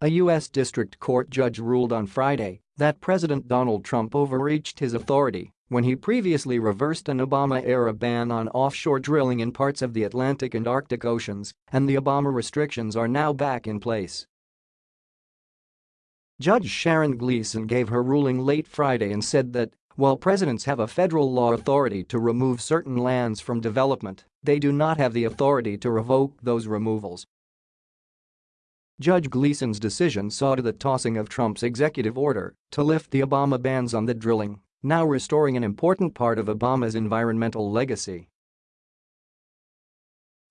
A U.S. District Court judge ruled on Friday that President Donald Trump overreached his authority when he previously reversed an Obama-era ban on offshore drilling in parts of the Atlantic and Arctic Oceans, and the Obama restrictions are now back in place. Judge Sharon Gleason gave her ruling late Friday and said that, while presidents have a federal law authority to remove certain lands from development, they do not have the authority to revoke those removals. Judge Gleason's decision saw to the tossing of Trump's executive order to lift the Obama bans on the drilling, now restoring an important part of Obama's environmental legacy.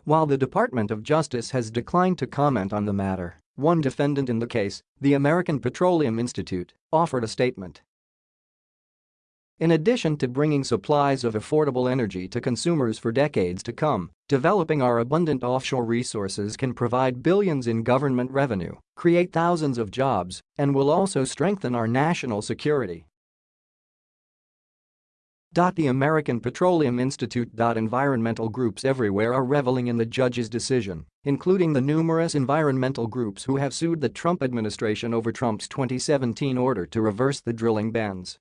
While the Department of Justice has declined to comment on the matter, one defendant in the case, the American Petroleum Institute, offered a statement in addition to bringing supplies of affordable energy to consumers for decades to come, developing our abundant offshore resources can provide billions in government revenue, create thousands of jobs, and will also strengthen our national security. The American Petroleum Institute. Environmental groups everywhere are reveling in the judge's decision, including the numerous environmental groups who have sued the Trump administration over Trump's 2017 order to reverse the drilling bans.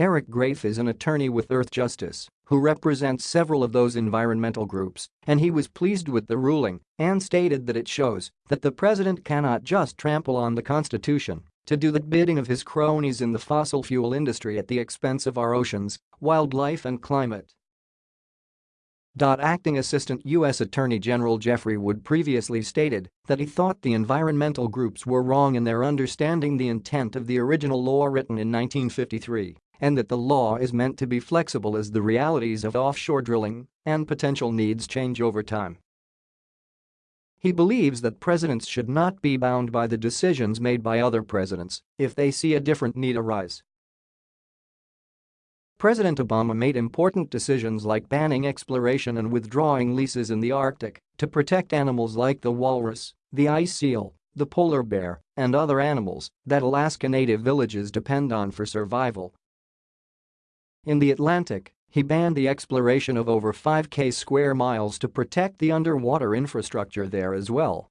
Eric Grafe is an attorney with Earthjustice who represents several of those environmental groups, and he was pleased with the ruling and stated that it shows that the president cannot just trample on the Constitution to do the bidding of his cronies in the fossil fuel industry at the expense of our oceans, wildlife and climate. Acting Assistant U.S. Attorney General Jeffrey Wood previously stated that he thought the environmental groups were wrong in their understanding the intent of the original law written in 1953 and that the law is meant to be flexible as the realities of offshore drilling and potential needs change over time. He believes that presidents should not be bound by the decisions made by other presidents if they see a different need arise. President Obama made important decisions like banning exploration and withdrawing leases in the Arctic to protect animals like the walrus, the ice seal, the polar bear, and other animals that Alaska Native villages depend on for survival in the Atlantic, he banned the exploration of over 5k square miles to protect the underwater infrastructure there as well.